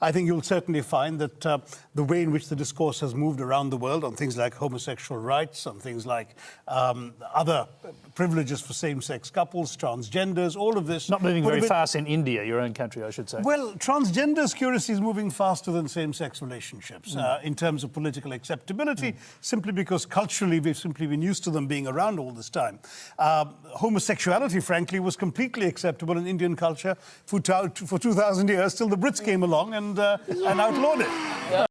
I think you'll certainly find that uh, the way in which the discourse has moved around the world on things like homosexual rights, on things like um, other privileges for same-sex couples, transgenders, all of this. Not moving very bit, fast in India, your own country, I should say. Well, transgenders, curiously, is moving faster than same-sex relationships mm. uh, in terms of political acceptability, mm. simply because culturally we've simply been used to them being around all this time. Uh, homosexuality, frankly, was completely acceptable in Indian culture for, for 2,000 years till the Brits came along and, uh, and outlawed it. Yeah.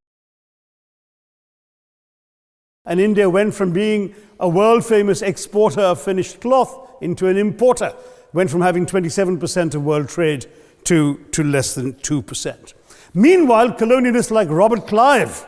And India went from being a world famous exporter of finished cloth into an importer, went from having 27% of world trade to, to less than 2%. Meanwhile, colonialists like Robert Clive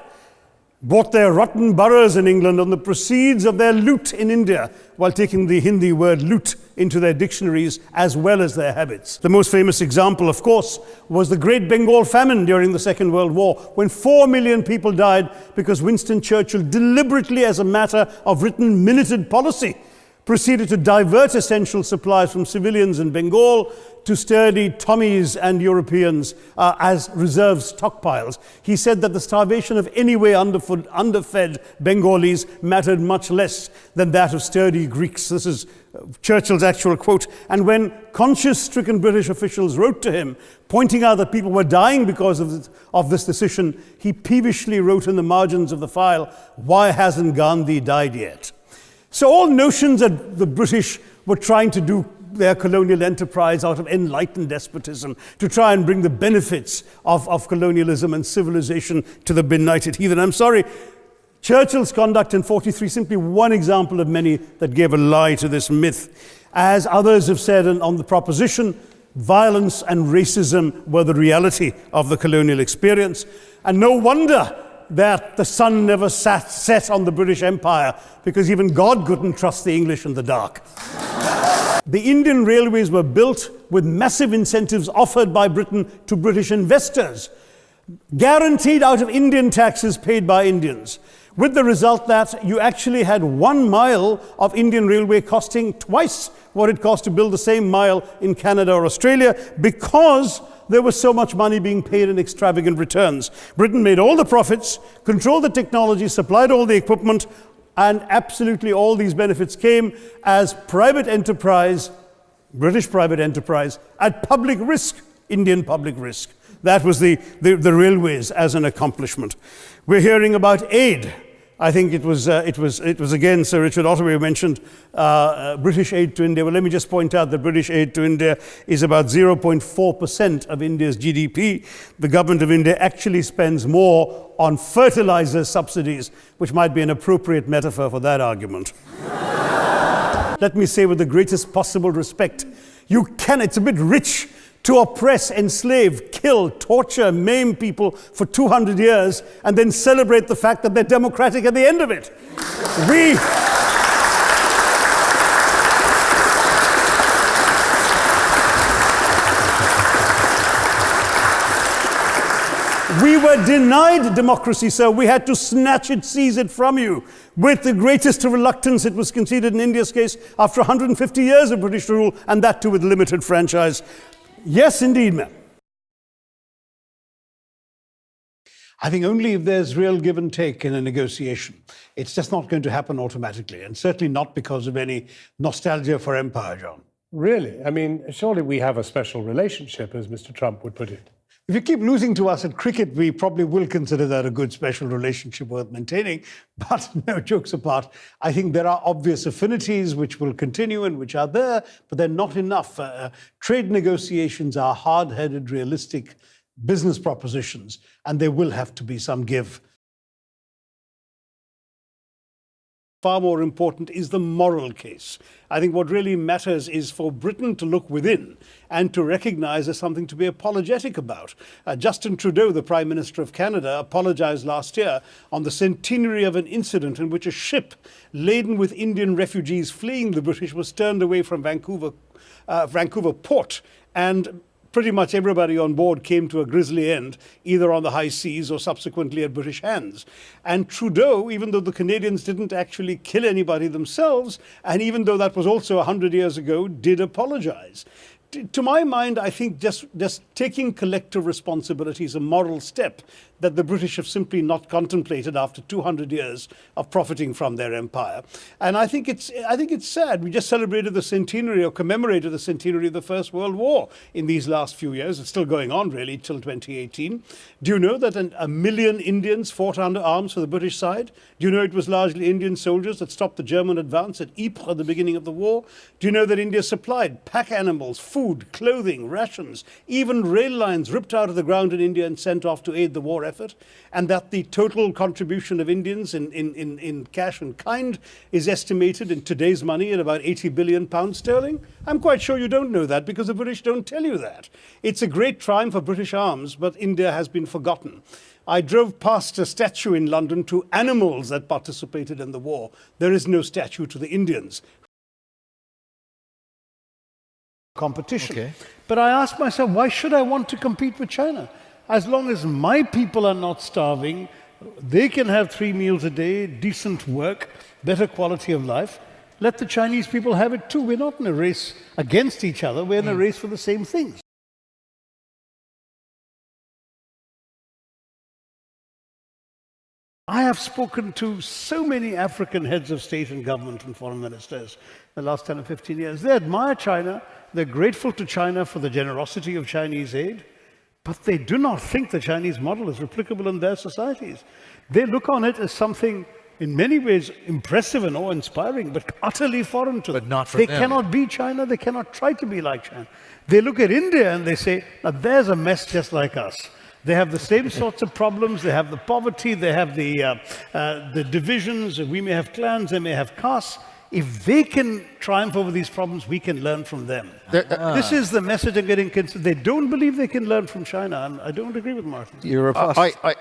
bought their rotten boroughs in England on the proceeds of their loot in India, while taking the Hindi word loot into their dictionaries as well as their habits. The most famous example, of course, was the Great Bengal famine during the Second World War, when four million people died because Winston Churchill deliberately, as a matter of written minuted policy, proceeded to divert essential supplies from civilians in Bengal to sturdy Tommies and Europeans uh, as reserve stockpiles. He said that the starvation of anyway underfed, underfed Bengalis mattered much less than that of sturdy Greeks. This is uh, Churchill's actual quote. And when conscience-stricken British officials wrote to him, pointing out that people were dying because of of this decision, he peevishly wrote in the margins of the file, why hasn't Gandhi died yet? So all notions that the British were trying to do their colonial enterprise out of enlightened despotism to try and bring the benefits of, of colonialism and civilization to the benighted heathen. I'm sorry, Churchill's conduct in 43 simply one example of many that gave a lie to this myth. As others have said on the proposition, violence and racism were the reality of the colonial experience. And no wonder that the sun never sat, set on the British Empire because even God couldn't trust the English in the dark. the Indian railways were built with massive incentives offered by Britain to British investors, guaranteed out of Indian taxes paid by Indians, with the result that you actually had one mile of Indian railway costing twice what it cost to build the same mile in Canada or Australia because there was so much money being paid in extravagant returns. Britain made all the profits, controlled the technology, supplied all the equipment, and absolutely all these benefits came as private enterprise, British private enterprise, at public risk, Indian public risk. That was the, the, the railways as an accomplishment. We're hearing about aid I think it was, uh, it was, it was again Sir Richard Ottaway mentioned uh, uh, British aid to India. Well, let me just point out that British aid to India is about 0.4% of India's GDP. The government of India actually spends more on fertilizer subsidies, which might be an appropriate metaphor for that argument. let me say with the greatest possible respect, you can, it's a bit rich to oppress, enslave, kill, torture, maim people for 200 years and then celebrate the fact that they're democratic at the end of it. we. We were denied democracy, sir. We had to snatch it, seize it from you. With the greatest reluctance, it was conceded in India's case after 150 years of British rule, and that too with limited franchise. Yes, indeed, ma'am. I think only if there's real give and take in a negotiation. It's just not going to happen automatically, and certainly not because of any nostalgia for empire, John. Really? I mean, surely we have a special relationship, as Mr. Trump would put it. If you keep losing to us at cricket, we probably will consider that a good special relationship worth maintaining. But no jokes apart, I think there are obvious affinities which will continue and which are there, but they're not enough. Uh, uh trade negotiations are hard-headed, realistic business propositions, and there will have to be some give. Far more important is the moral case. I think what really matters is for Britain to look within and to recognize there's something to be apologetic about. Uh, Justin Trudeau, the Prime Minister of Canada, apologized last year on the centenary of an incident in which a ship laden with Indian refugees fleeing the British was turned away from Vancouver, uh, Vancouver port and pretty much everybody on board came to a grisly end, either on the high seas or subsequently at British hands. And Trudeau, even though the Canadians didn't actually kill anybody themselves, and even though that was also 100 years ago, did apologize. to my mind, I think just, just taking collective responsibility is a moral step that the British have simply not contemplated after 200 years of profiting from their empire. And I think it's, I think it's sad. We just celebrated the centenary or commemorated the centenary of the First World War in these last few years. It's still going on really till 2018. Do you know that an, a million Indians fought under arms for the British side? Do you know it was largely Indian soldiers that stopped the German advance at Ypres at the beginning of the war? Do you know that India supplied pack animals, food, clothing, rations, even rail lines ripped out of the ground in India and sent off to aid the war effort? And that the total contribution of Indians in, in, in, in cash and kind is estimated in today's money at about 80 billion pounds sterling? I'm quite sure you don't know that because the British don't tell you that. It's a great triumph of British arms, but India has been forgotten. I drove past a statue in London to animals that participated in the war. There is no statue to the Indians. Competition. Okay. But I asked myself, why should I want to compete with China? As long as my people are not starving, they can have three meals a day, decent work, better quality of life. Let the Chinese people have it too. We're not in a race against each other, we're in a mm. race for the same things. I have spoken to so many African heads of state and government and foreign ministers in the last 10 or 15 years. They admire China, they're grateful to China for the generosity of Chinese aid, but they do not think the Chinese model is replicable in their societies. They look on it as something in many ways impressive and awe-inspiring, but utterly foreign to But them. not for they them. cannot be China, they cannot try to be like China. They look at India and they say, now there's a mess just like us. They have the same sorts of problems. They have the poverty. They have the, uh, uh, the divisions. We may have clans. They may have castes. If they can triumph over these problems, we can learn from them. Uh, this is the message I'm getting. cons- They don't believe they can learn from China. And I don't agree with Martin. You're a I, I,